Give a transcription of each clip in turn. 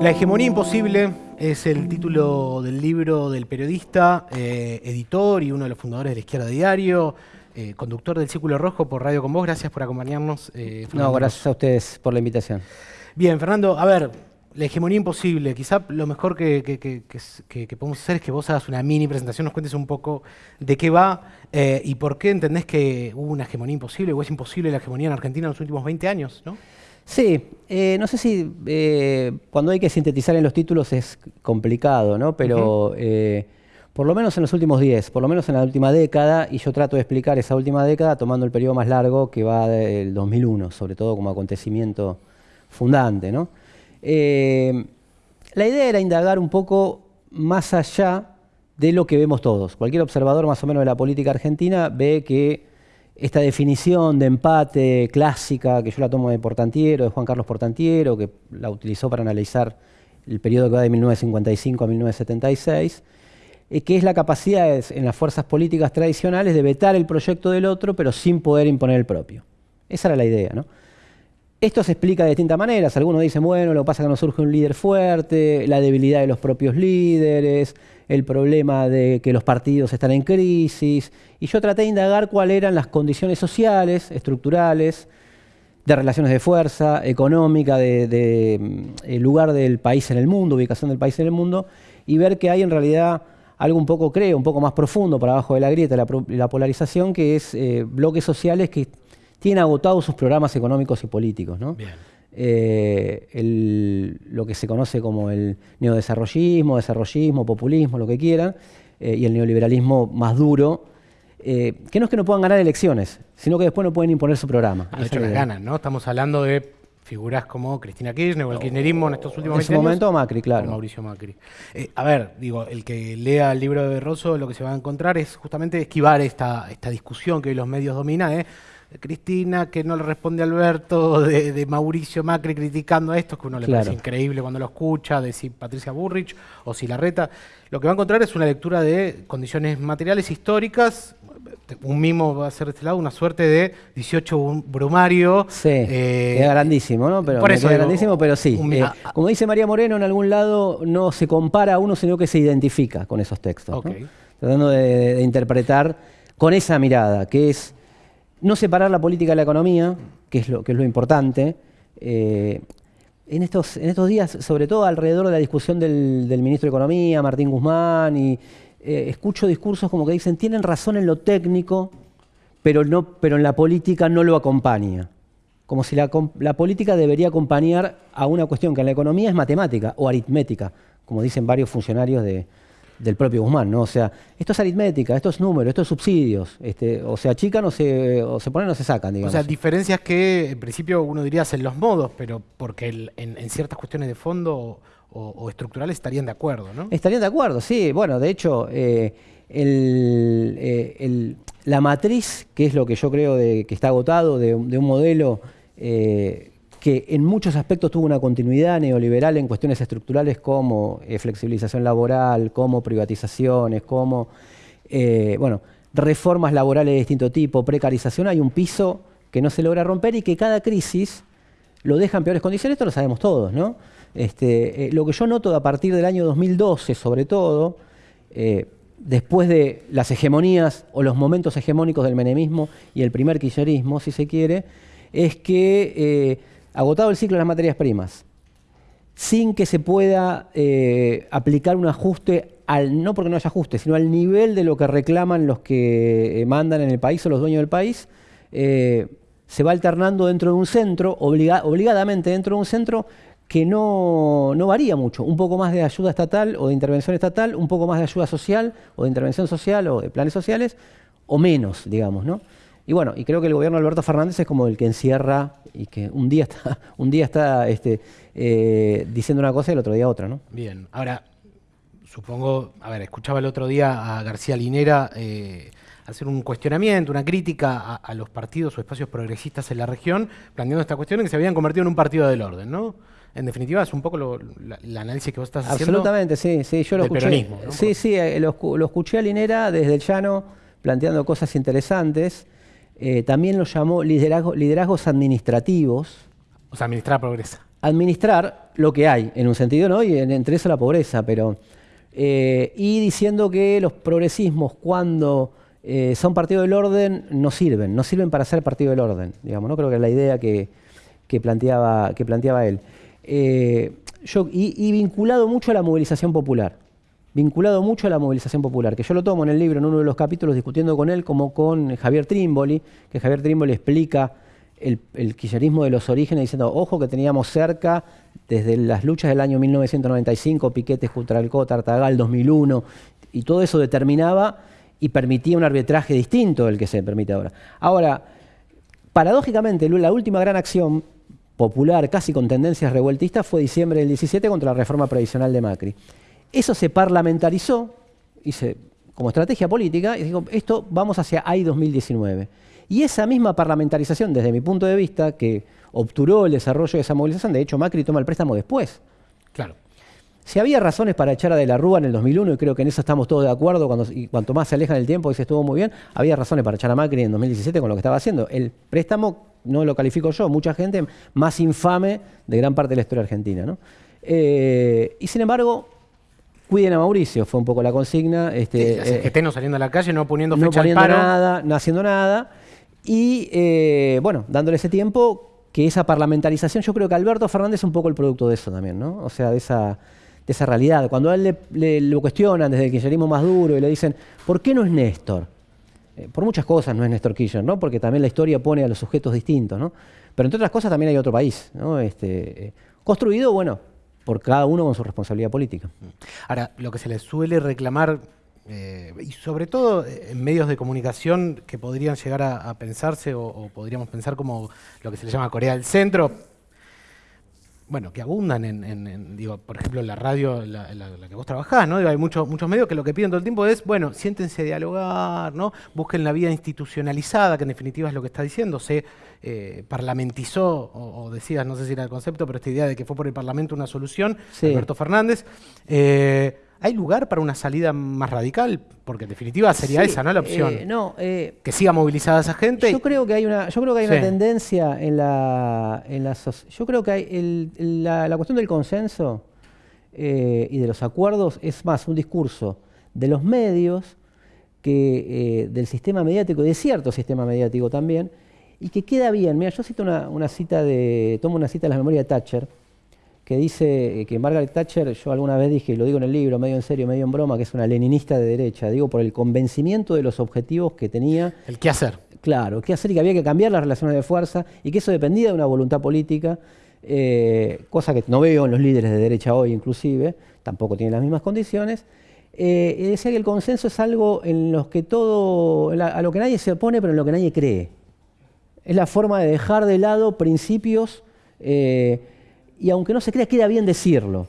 La hegemonía imposible es el título del libro del periodista, eh, editor y uno de los fundadores de la Izquierda Diario, eh, conductor del Círculo Rojo por Radio Con Vos. Gracias por acompañarnos. Eh, no, gracias a ustedes por la invitación. Bien, Fernando, a ver, la hegemonía imposible. Quizá lo mejor que, que, podemos hacer es que vos hagas una mini presentación, nos cuentes un poco de qué va y por qué entendés que hubo una hegemonía imposible o es imposible la hegemonía en Argentina en los últimos 20 años, ¿no? Sí, eh, no sé si eh, cuando hay que sintetizar en los títulos es complicado, ¿no? Pero eh, por lo menos en los últimos 10, por lo menos en la última década, y yo trato de explicar esa última década tomando el periodo más largo que va del 2001, sobre todo como acontecimiento fundante, ¿no? la idea era indagar un poco más allá de lo que vemos todos. Cualquier observador más o menos de la política argentina ve que esta definición de empate clásica, que yo la tomo de Portantiero, de Juan Carlos Portantiero, que la utilizó para analizar el periodo que va de 1955 a 1976, eh, que es la capacidad en las fuerzas políticas tradicionales de vetar el proyecto del otro, pero sin poder imponer el propio. Esa era la idea, ¿no? Esto se explica de distintas maneras. Algunos dicen, bueno, lo que pasa es que no surge un líder fuerte, la debilidad de los propios líderes, el problema de que los partidos están en crisis. Y yo traté de indagar cuáles eran las condiciones sociales, estructurales, de relaciones de fuerza, económica, de, mm, lugar del país en el mundo, ubicación del país en el mundo, y ver que hay en realidad algo un poco, creo, un poco más profundo para abajo de la grieta, la, la polarización, que es eh, bloques sociales que tienen agotados sus programas económicos y políticos. ¿no? Eh, lo que se conoce como el neodesarrollismo, desarrollismo, populismo, lo que quieran, eh, y el neoliberalismo más duro, eh, que no es que no puedan ganar elecciones, sino que después no pueden imponer su programa. Ah, de hecho, las ganan, ¿no? Estamos hablando de figuras como Cristina Kirchner o el kirchnerismo en estos últimos En ese momento Macri, claro. Mauricio Macri. a ver, digo, el que lea el libro de Rosso lo que se va a encontrar es justamente esquivar esta, esta discusión que hoy los medios dominan, ¿eh? Cristina que no le responde a Alberto, de, Mauricio Macri criticando a esto, que uno le parece increíble cuando lo escucha, de si Patricia Burrich o si Larreta. Lo que va a encontrar es una lectura de condiciones materiales históricas, un mimo va a ser de este lado, una suerte de 18 brumario. Sí, eh, grandísimo, ¿no? Pero, por eso grandísimo, pero sí. Eh, como dice María Moreno, en algún lado no se compara a uno, sino que se identifica con esos textos. Tratando de interpretar con esa mirada, que es no separar la política de la economía, que es lo, que es lo importante. Eh, en, estos, en estos días, sobre todo alrededor de la discusión del, ministro de Economía, Martín Guzmán, y eh, escucho discursos como que dicen, tienen razón en lo técnico, pero, no, pero en la política no lo acompaña. Como si la, la política debería acompañar a una cuestión que en la economía es matemática o aritmética, como dicen varios funcionarios de, del propio Guzmán, ¿no? O sea, esto es aritmética, esto es número, esto es subsidios, este, o se achican o se, o se ponen o se sacan, digamos. O sea, diferencias que en principio uno diría en los modos, pero porque en, ciertas cuestiones de fondo o, estructurales estarían de acuerdo, ¿no? Estarían de acuerdo, sí. Bueno, de hecho, eh, eh, la matriz, que es lo que yo creo de, que está agotado de, un modelo eh, que en muchos aspectos tuvo una continuidad neoliberal en cuestiones estructurales como eh, flexibilización laboral, como privatizaciones, como eh, bueno, reformas laborales de distinto tipo, precarización, hay un piso que no se logra romper y que cada crisis lo deja en peores condiciones, esto lo sabemos todos, ¿no? Este, eh, lo que yo noto a partir del año 2012, sobre todo, después de las hegemonías o los momentos hegemónicos del menemismo y el primer kirchnerismo, si se quiere, es que agotado el ciclo de las materias primas, sin que se pueda eh, aplicar un ajuste, al, no porque no haya ajuste, sino al nivel de lo que reclaman los que eh, mandan en el país o los dueños del país, eh, se va alternando dentro de un centro, obligadamente dentro de un centro que no, no, varía mucho. Un poco más de ayuda estatal o de intervención estatal, un poco más de ayuda social o de intervención social o de planes sociales, o menos, digamos, ¿no? Y bueno, y creo que el gobierno de Alberto Fernández es como el que encierra y que un día está, un día está este, eh, diciendo una cosa y el otro día otra, ¿no? Bien, ahora, supongo, a ver, escuchaba el otro día a García Linera eh, hacer un cuestionamiento, una crítica a, los partidos o espacios progresistas en la región, planteando esta cuestión en que se habían convertido en un partido del orden, ¿no? En definitiva, es un poco lo, el análisis que vos estás haciendo. Absolutamente, sí, sí, yo lo escuché. Peronismo, Sí, sí, eh, lo, lo escuché a Linera desde el llano planteando cosas interesantes. Eh, también lo llamó liderazgos administrativos. O sea, administrar progresa. administrar lo que hay, en un sentido, ¿no? Y entre eso la pobreza, pero... Eh, y diciendo que los progresismos cuando eh, son partido del orden no sirven, no sirven para ser partido del orden, digamos, ¿no? Creo que es la idea que, planteaba, que planteaba él. Y, vinculado mucho a la movilización popular, vinculado mucho a la movilización popular, que yo lo tomo en el libro, en uno de los capítulos, discutiendo con él, como con Javier Trimboli, que Javier Trimboli explica el, el de los orígenes, diciendo, ojo que teníamos cerca, desde las luchas del año 1995, Piquetes, Cutralcó, Tartagal, 2001, y todo eso determinaba y permitía un arbitraje distinto del que se permite ahora. Ahora, paradójicamente, la última gran acción popular, casi con tendencias revueltistas, fue diciembre del 17 contra la reforma previsional de Macri. Eso se parlamentarizó como estrategia política y dijo, esto vamos hacia AI 2019. Y esa misma parlamentarización, desde mi punto de vista, que obturó el desarrollo de esa movilización, de hecho Macri toma el préstamo después. Claro. Si había razones para echar a De la Rúa en el 2001, y creo que en eso estamos todos de acuerdo, cuando, y cuanto más se aleja del tiempo, y se estuvo muy bien, había razones para echar a Macri en 2017 con lo que estaba haciendo. El préstamo, no lo califico yo, mucha gente, más infame de gran parte de la historia argentina. Eh, y sin embargo, cuiden a Mauricio, fue un poco la consigna. Este, sí, eh, no saliendo a la calle, no poniendo fecha no poniendo nada, no haciendo nada. Y eh, bueno, dándole ese tiempo, que esa parlamentarización, yo creo que Alberto Fernández es un poco el producto de eso también, ¿no? O sea, de esa, de esa realidad. Cuando a él le, lo cuestionan desde el kirchnerismo más duro y le dicen, ¿por qué no es Néstor? Eh, por muchas cosas no es Néstor Kirchner, ¿no? Porque también la historia pone a los sujetos distintos, ¿no? Pero entre otras cosas también hay otro país, ¿no? Este, construido, bueno, por cada uno con su responsabilidad política. Ahora, lo que se le suele reclamar eh, y sobre todo eh, en medios de comunicación que podrían llegar a, pensarse o, podríamos pensar como lo que se le llama Corea del Centro, bueno, que abundan en, digo, por ejemplo, la radio, la, que vos trabajás, ¿no? hay muchos, muchos medios que lo que piden todo el tiempo es, bueno, siéntense a dialogar, ¿no? Busquen la vida institucionalizada, que en definitiva es lo que está diciendo, se eh, parlamentizó, o, decías, no sé si era el concepto, pero esta idea de que fue por el Parlamento una solución, Alberto Fernández. ¿Hay lugar para una salida más radical? Porque en definitiva sería esa, ¿no? La opción. Eh, no, eh, que siga movilizada esa gente. Yo creo que hay una, yo creo que hay una tendencia en la, en la Yo creo que hay la, cuestión del consenso eh, y de los acuerdos es más un discurso de los medios que del sistema mediático, de cierto sistema mediático también, y que queda bien. Mira, yo cito una, una cita de. tomo una cita de la memoria de Thatcher que dice que Margaret Thatcher, yo alguna vez dije, y lo digo en el libro, medio en serio, medio en broma, que es una leninista de derecha, digo, por el convencimiento de los objetivos que tenía. El qué hacer. Claro, qué hacer y que había que cambiar las relaciones de fuerza y que eso dependía de una voluntad política, eh, cosa que no veo en los líderes de derecha hoy inclusive, tampoco tienen las mismas condiciones. Eh, y decía que el consenso es algo en los que todo, a lo que nadie se opone, pero en lo que nadie cree. Es la forma de dejar de lado principios eh, y aunque no se crea, queda bien decirlo.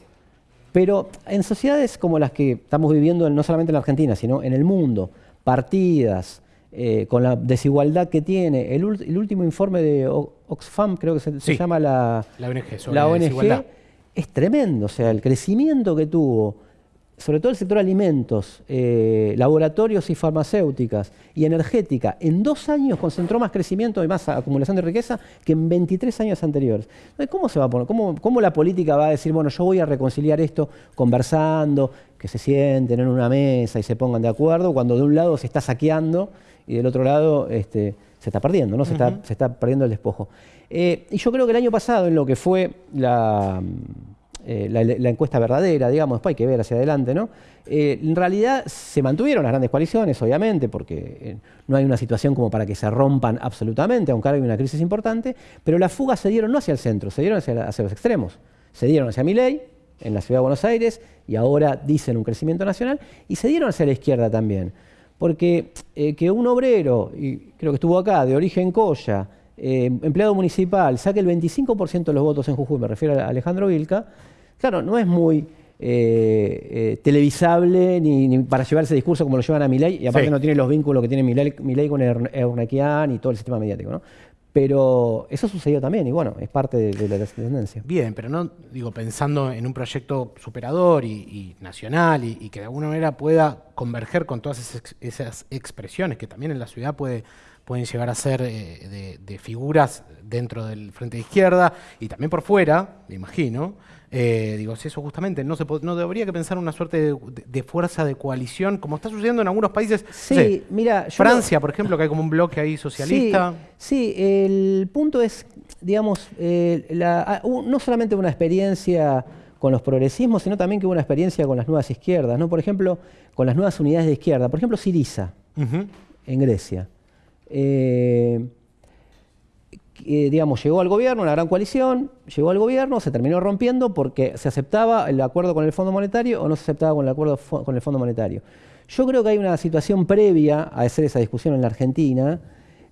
Pero en sociedades como las que estamos viviendo, no solamente en la Argentina, sino en el mundo, partidas, eh, con la desigualdad que tiene, el, último informe de Oxfam, creo que se, llama la, la ONG, la ONG es tremendo. O sea, el crecimiento que tuvo sobre todo el sector alimentos, eh, laboratorios y farmacéuticas y energética, en dos años concentró más crecimiento y más acumulación de riqueza que en 23 años anteriores. ¿cómo se va a poner? ¿Cómo, la política va a decir, bueno, yo voy a reconciliar esto conversando, que se sienten en una mesa y se pongan de acuerdo, cuando de un lado se está saqueando y del otro lado este, se está perdiendo, ¿no? se, está, se está perdiendo el despojo. Eh, y yo creo que el año pasado, en lo que fue la eh, la, encuesta verdadera, digamos, después hay que ver hacia adelante, ¿no? Eh, en realidad se mantuvieron las grandes coaliciones, obviamente, porque eh, no hay una situación como para que se rompan absolutamente, aunque hay una crisis importante, pero las fugas se dieron no hacia el centro, se dieron hacia, los extremos. Se dieron hacia Miley, en la ciudad de Buenos Aires, y ahora dicen un crecimiento nacional, y se dieron hacia la izquierda también. Porque que un obrero, y creo que estuvo acá, de origen Coya, empleado municipal, saque el 25% de los votos en Jujuy, me refiero a Alejandro Vilca, Claro, no es muy eh, eh, televisable ni, para llevar ese discurso como lo llevan a Milei, y aparte no tiene los vínculos que tiene Milei, con Eurnequian y todo el sistema mediático, ¿no? Pero eso sucedió también y bueno, es parte de, la tendencia. Bien, pero no, digo, pensando en un proyecto superador y, nacional y, que de alguna manera pueda converger con todas esas, expresiones que también en la ciudad puede, pueden llegar a ser de, de, figuras dentro del frente de izquierda y también por fuera, me imagino. Eh, digo, si eso justamente no se no debería que pensar una suerte de, fuerza de coalición, como está sucediendo en algunos países. Sí, mira. Francia, por ejemplo, que hay como un bloque ahí socialista. Sí, el punto es, digamos, eh, ah, no solamente una experiencia con los progresismos, sino también que hubo una experiencia con las nuevas izquierdas, ¿no? Por ejemplo, con las nuevas unidades de izquierda. Por ejemplo, Siriza, en Grecia. Eh, digamos, llegó al gobierno, una gran coalición, llegó al gobierno, se terminó rompiendo porque se aceptaba el acuerdo con el Fondo Monetario o no se aceptaba con el acuerdo con el Fondo Monetario. Yo creo que hay una situación previa a hacer esa discusión en la Argentina,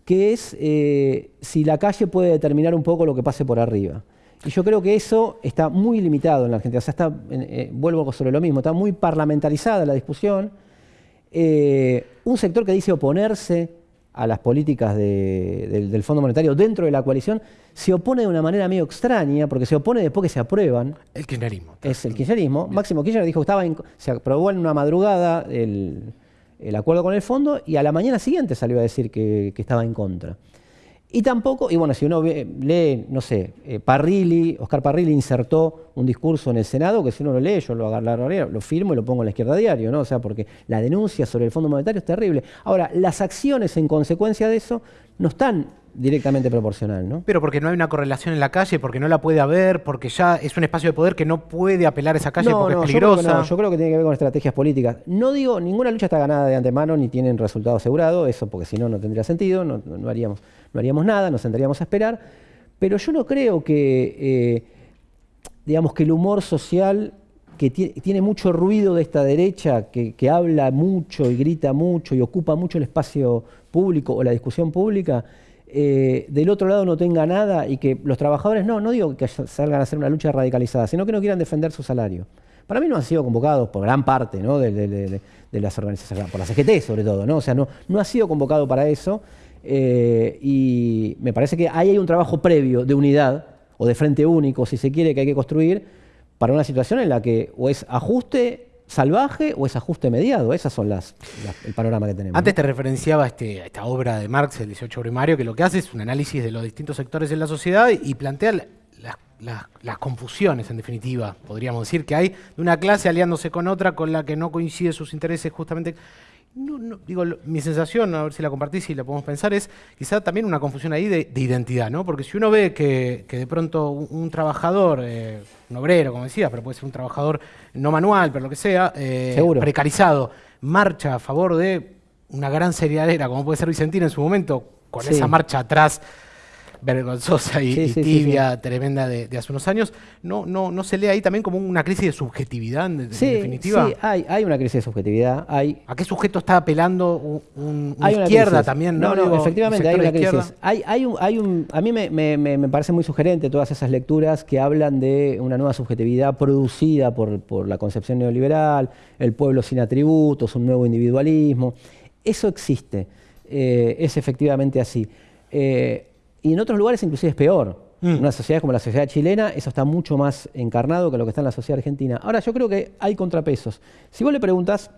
que es eh, si la calle puede determinar un poco lo que pase por arriba. Y yo creo que eso está muy limitado en la Argentina. O sea, está, eh, vuelvo sobre lo mismo, está muy parlamentarizada la discusión. Eh, un sector que dice oponerse a las políticas del Fondo Monetario dentro de la coalición, se opone de una manera medio extraña, porque se opone después que se aprueban. El kirchnerismo. Es el kirchnerismo. Máximo Kirchner dijo que estaba se aprobó en una madrugada el, acuerdo con el fondo y a la mañana siguiente salió a decir que estaba en contra. Y tampoco, y bueno, si uno lee, no sé, eh, Parrilli, Oscar Parrilli insertó un discurso en el Senado que si uno lo lee, yo lo agarro, lo firmo y lo pongo en la izquierda diario, ¿no? O sea, porque la denuncia sobre el Fondo Monetario es terrible. Ahora, las acciones en consecuencia de eso no están directamente proporcional, ¿no? Pero porque no hay una correlación en la calle, porque no la puede haber, porque ya es un espacio de poder que no puede apelar a esa calle porque es peligrosa. Yo creo, que yo creo que tiene que ver con estrategias políticas. No digo, ninguna lucha está ganada de antemano ni tienen resultado asegurado, eso porque si no, no tendría sentido, no, no haríamos no haríamos nada, nos sentaríamos a esperar, pero yo no creo que, eh, digamos, que el humor social que tiene mucho ruido de esta derecha, que, habla mucho y grita mucho y ocupa mucho el espacio público o la discusión pública, eh, del otro lado no tenga nada y que los trabajadores, no, no digo que salgan a hacer una lucha radicalizada, sino que no quieran defender su salario. Para mí no han sido convocados por gran parte de, las organizaciones, por la CGT sobre todo, ¿no? O sea, no, no ha sido convocado para eso. Eh, y me parece que ahí hay un trabajo previo de unidad o de frente único, si se quiere, que hay que construir para una situación en la que o es ajuste salvaje o es ajuste mediado. Esas son las, el panorama que tenemos. Antes te referenciaba este, esta obra de Marx, el 18 primario, que lo que hace es un análisis de los distintos sectores de la sociedad y, plantea las confusiones, en definitiva, podríamos decir, que hay de una clase aliándose con otra con la que no coinciden sus intereses justamente no, digo, mi sensación, a ver si la compartís y la podemos pensar, es quizá también una confusión ahí de, identidad, ¿no? Porque si uno ve que, de pronto un, trabajador, eh, un obrero, como decías, pero puede ser un trabajador no manual, pero lo que sea, eh, precarizado, marcha a favor de una gran serialera, como puede ser Vicentina en su momento, con esa marcha atrás vergonzosa y, tibia, tremenda de, hace unos años, ¿no, no, ¿no se lee ahí también como una crisis de subjetividad en, definitiva? Sí, hay, hay una crisis de subjetividad. Hay, ¿A qué sujeto está apelando un, una izquierda también? No, no, efectivamente hay una crisis. Hay, hay un, hay un, a mí me, me, me, parece muy sugerente todas esas lecturas que hablan de una nueva subjetividad producida por, por la concepción neoliberal, el pueblo sin atributos, un nuevo individualismo. Eso existe, eh, es efectivamente así. Eh, y en otros lugares inclusive es peor. En mm. una sociedad como la sociedad chilena, eso está mucho más encarnado que lo que está en la sociedad argentina. Ahora, yo creo que hay contrapesos. Si vos le preguntas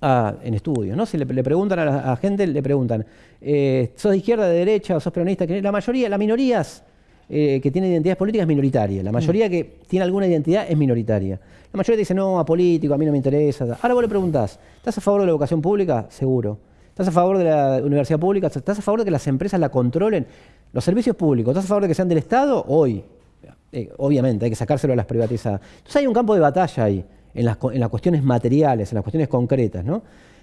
en estudios, ¿no? Si le, preguntan a la gente, le preguntan, eh, ¿sos de izquierda, de derecha o sos peronista? La mayoría, las minorías eh, que tienen identidades políticas es minoritaria. La mayoría mm. que tiene alguna identidad es minoritaria. La mayoría dice, no, a político, a mí no me interesa. Ahora vos le preguntás, ¿estás a favor de la educación pública? Seguro. ¿Estás a favor de la universidad pública? ¿Estás a favor de que las empresas la controlen? Los servicios públicos, ¿estás a favor de que sean del Estado? Hoy. Eh, obviamente, hay que sacárselo a las privatizadas. Entonces hay un campo de batalla ahí, en las, cuestiones materiales, en las cuestiones concretas. ¿no?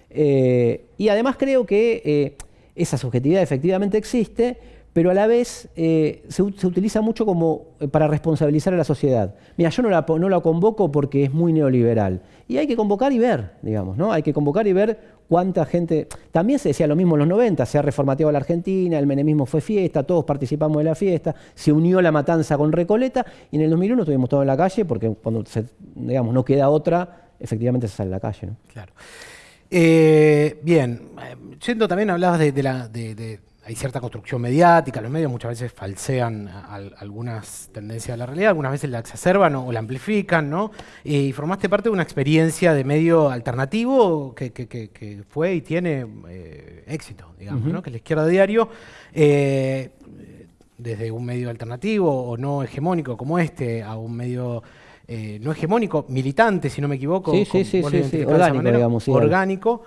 Eh, y además creo que eh, esa subjetividad efectivamente existe, pero a la vez se, utiliza mucho como para responsabilizar a la sociedad. Mira, yo no la, no la convoco porque es muy neoliberal. Y hay que convocar y ver, digamos, ¿no? Hay que convocar y ver cuánta gente... También se decía lo mismo en los 90, se ha reformateado la Argentina, el menemismo fue fiesta, todos participamos de la fiesta, se unió la matanza con Recoleta y en el 2001 estuvimos todos en la calle porque cuando digamos, no queda otra, efectivamente se sale a la calle. Claro. Eh, bien, yendo también hablabas de, la, de, hay cierta construcción mediática, los medios muchas veces falsean algunas tendencias de la realidad, algunas veces la exacerban o, la amplifican, ¿no? Y formaste parte de una experiencia de medio alternativo que, fue y tiene eh, éxito, digamos, ¿no? Que es la izquierda diario, eh, desde un medio alternativo o no hegemónico como este a un medio eh, no hegemónico, militante, si no me equivoco, sí, sí, sí, orgánico, digamos, orgánico.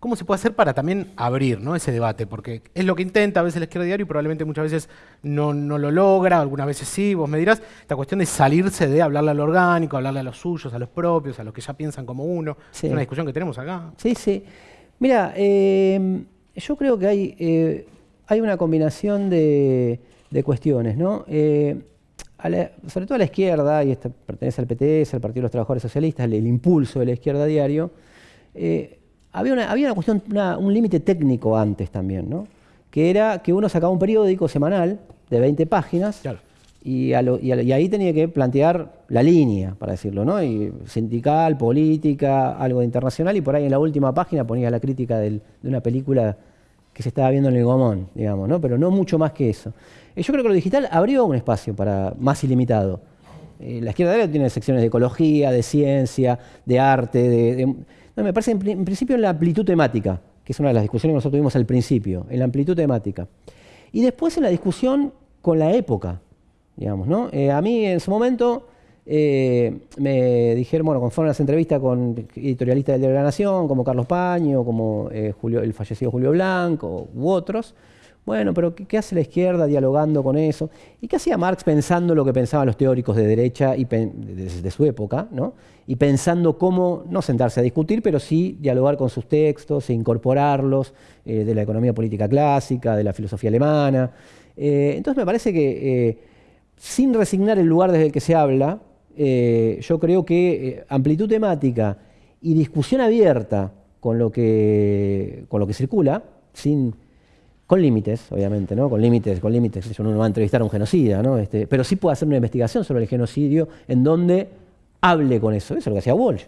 ¿Cómo se puede hacer para también abrir ¿no? ese debate? Porque es lo que intenta a veces la izquierda diario y probablemente muchas veces no, lo logra, algunas veces sí, vos me dirás, esta cuestión de salirse de hablarle al orgánico, hablarle a los suyos, a los propios, a los que ya piensan como uno. Es una discusión que tenemos acá. Sí, sí. Mira, eh, yo creo que hay, eh, hay una combinación de, cuestiones, ¿no? Eh, sobre todo a la izquierda, y esto pertenece al PTS, al Partido de los Trabajadores Socialistas, el, el impulso de la izquierda diario, había una, había una cuestión, un límite técnico antes también, ¿no? que era que uno sacaba un periódico semanal de 20 páginas y, ahí tenía que plantear la línea, para decirlo, ¿no? Y sindical, política, algo de internacional, y por ahí en la última página ponía la crítica de una película que se estaba viendo en el Gomón, digamos, ¿no? pero no mucho más que eso. Eh, yo creo que lo digital abrió un espacio para más ilimitado. Eh, la izquierda tiene secciones de ecología, de ciencia, de arte, de me parece en, principio en la amplitud temática, que es una de las discusiones que nosotros tuvimos al principio, en la amplitud temática. Y después en la discusión con la época, digamos, ¿no? Eh, a mí en su momento eh, me dijeron, bueno, conforme las entrevistas con editorialistas del Diario de la Nación, como Carlos Paño, como eh, Julio, el fallecido Julio Blanco u otros, bueno, pero ¿qué, hace la izquierda dialogando con eso? ¿Y qué hacía Marx pensando lo que pensaban los teóricos de derecha y de, su época? ¿no? Y pensando cómo, no sentarse a discutir, pero sí dialogar con sus textos e incorporarlos eh, de la economía política clásica, de la filosofía alemana. Eh, entonces me parece que eh, sin resignar el lugar desde el que se habla, yo creo que amplitud temática y discusión abierta con lo que, con lo que circula, sin con límites, obviamente, ¿no? Con límites, con límites. Uno no va a entrevistar a un genocida, ¿no? Este, pero sí puede hacer una investigación sobre el genocidio en donde hable con eso. Eso es lo que hacía Walsh.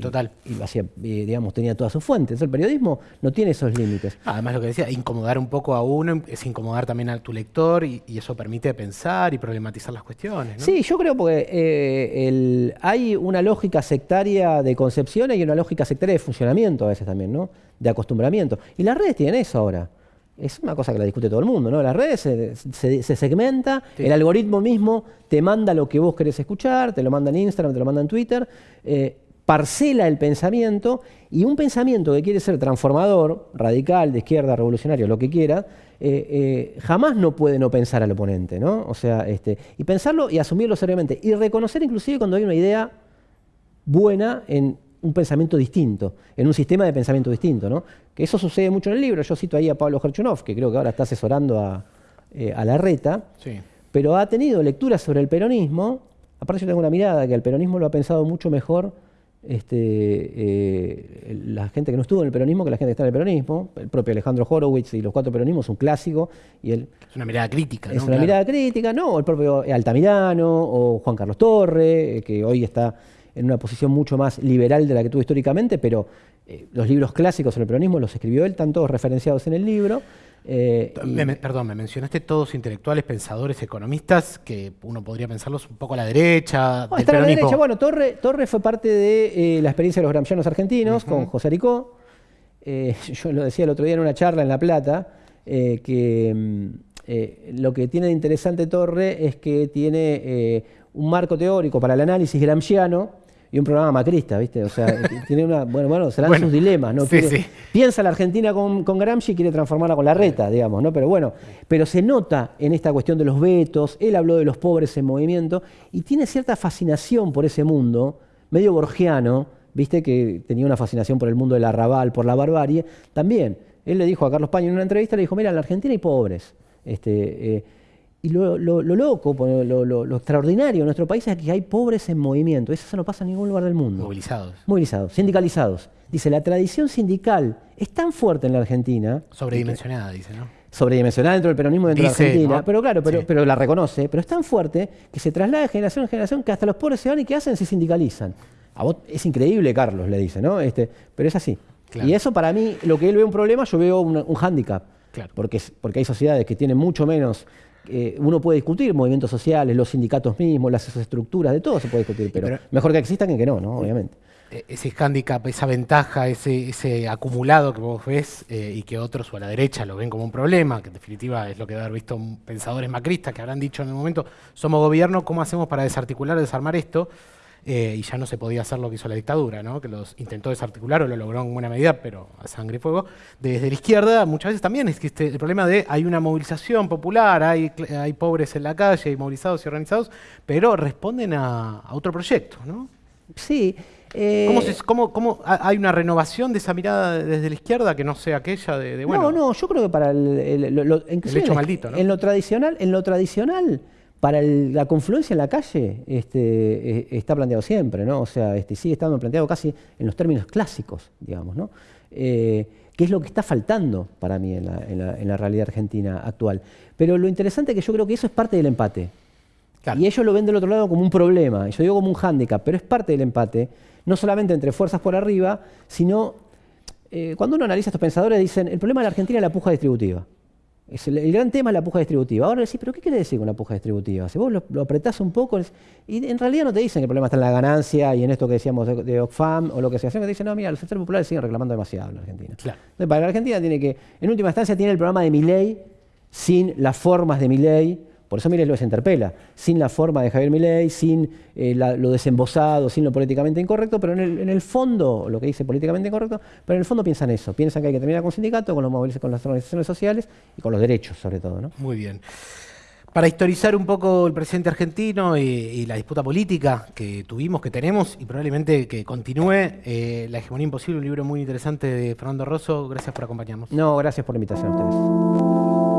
Total. Y, hacía, digamos, tenía todas sus fuentes. El periodismo no tiene esos límites. Además, lo que decía, incomodar un poco a uno es incomodar también a tu lector y, eso permite pensar y problematizar las cuestiones. ¿no? Sí, yo creo que eh, hay una lógica sectaria de concepciones y una lógica sectaria de funcionamiento a veces también, ¿no? De acostumbramiento. Y las redes tienen eso ahora es una cosa que la discute todo el mundo, ¿no? Las redes se, segmenta, el algoritmo mismo te manda lo que vos querés escuchar, te lo manda en Instagram, te lo manda en Twitter, eh, parcela el pensamiento y un pensamiento que quiere ser transformador, radical, de izquierda, revolucionario, lo que quiera, eh, eh, jamás no puede no pensar al oponente, ¿no? O sea, este, y pensarlo y asumirlo seriamente y reconocer inclusive cuando hay una idea buena en un pensamiento distinto, en un sistema de pensamiento distinto, ¿no? Que eso sucede mucho en el libro. Yo cito ahí a Pablo Gerchunov, que creo que ahora está asesorando a, eh, la reta, pero ha tenido lecturas sobre el peronismo. Aparte yo tengo una mirada que el peronismo lo ha pensado mucho mejor este, eh, la gente que no estuvo en el peronismo que la gente que está en el peronismo. El propio Alejandro Horowitz y los cuatro peronismos, un clásico. Y es una mirada crítica, ¿no? Es una mirada crítica, ¿no? El propio Altamirano o Juan Carlos Torre, eh, que hoy está en una posición mucho más liberal de la que tuvo históricamente, pero eh, los libros clásicos sobre el peronismo los escribió él, están todos referenciados en el libro. Eh, perdón, me mencionaste todos intelectuales, pensadores, economistas, que uno podría pensarlos un poco a la derecha. No, a la derecha. Bueno, Torre, Torre fue parte de eh, la experiencia de los gramscianos argentinos con José Aricó. yo lo decía el otro día en una charla en La Plata, que mm, lo que tiene de interesante Torre es que tiene un marco teórico para el análisis gramsciano y un programa macrista, ¿viste? O sea, tiene una. Bueno, bueno, serán sus dilemas, ¿no? Piensa la Argentina con, con, Gramsci y quiere transformarla con la reta, digamos, ¿no? Pero bueno, pero se nota en esta cuestión de los vetos, él habló de los pobres en movimiento y tiene cierta fascinación por ese mundo, medio borgiano, ¿viste? Que tenía una fascinación por el mundo del arrabal, por la barbarie. También, él le dijo a Carlos Paño en una entrevista, le dijo, mira, en la Argentina hay pobres. Este, eh, y lo, loco, lo, extraordinario en nuestro país es que hay pobres en movimiento. Eso no pasa en ningún lugar del mundo. Movilizados. Movilizados, sindicalizados. Dice, la tradición sindical es tan fuerte en la Argentina. Sobredimensionada, dice, ¿no? Sobredimensionada dentro del peronismo dentro de la Argentina. Pero claro, pero, pero la reconoce. Pero es tan fuerte que se traslada de generación en generación que hasta los pobres se van y ¿qué hacen? Se sindicalizan. A vos es increíble, Carlos, le dice, ¿no? Este, pero es así. Y eso para mí, lo que él ve un problema, yo veo un, un hándicap. Claro. Porque, porque hay sociedades que tienen mucho menos eh, uno puede discutir movimientos sociales, los sindicatos mismos, las estructuras, de todo se puede discutir, pero, mejor que existan que que no, ¿no? Obviamente. E, ese hándicap, esa ventaja, ese, ese acumulado que vos ves eh, y que otros o a la derecha lo ven como un problema, que en definitiva es lo que debe haber visto pensadores macristas que habrán dicho en el momento, somos gobierno, ¿cómo hacemos para desarticular, desarmar esto? Eh, y ya no se podía hacer lo que hizo la dictadura, ¿no? que los intentó desarticular o lo logró en buena medida, pero a sangre y fuego. Desde la izquierda muchas veces también existe el problema de hay una movilización popular, hay, hay pobres en la calle, hay movilizados y organizados, pero responden a, otro proyecto. ¿no? Sí. ¿Cómo, eh, cómo, cómo, hay una renovación de esa mirada desde la izquierda que no sea aquella de, bueno? No, no, yo creo que para el, el hecho maldito, ¿no? En lo tradicional, en lo tradicional para la confluencia en la calle este, e, está planteado siempre, ¿no? O sea, este, sigue estando planteado casi en los términos clásicos, digamos, ¿no? Eh, que es lo que está faltando para mí en la, realidad argentina actual. Pero lo interesante es que yo creo que eso es parte del empate. Y ellos lo ven del otro lado como un problema, yo digo como un hándicap, pero es parte del empate, no solamente entre fuerzas por arriba, sino eh, cuando uno analiza a estos pensadores dicen, el problema de la Argentina es la puja distributiva el, gran tema es la puja distributiva. Ahora decís, ¿pero qué quiere decir con la puja distributiva? Si vos lo, apretás un poco, y en realidad no te dicen que el problema está en la ganancia y en esto que decíamos de, Oxfam o lo que sea, sino que te dicen, no, mira, los sectores populares siguen reclamando demasiado en la Argentina. Entonces, para la Argentina tiene que, en última instancia, tiene el programa de mi ley sin las formas de mi ley por eso Milei lo interpela, sin la forma de Javier Milei, sin eh, lo desembosado, sin lo políticamente incorrecto, pero en el, fondo, lo que dice políticamente incorrecto, pero en el fondo piensan eso, piensan que hay que terminar con sindicatos, con, los con las organizaciones sociales y con los derechos sobre todo. ¿no? Muy bien. Para historizar un poco el presidente argentino y, la disputa política que tuvimos, que tenemos y probablemente que continúe, eh, La hegemonía imposible, un libro muy interesante de Fernando Rosso. Gracias por acompañarnos. No, gracias por la invitación a ustedes.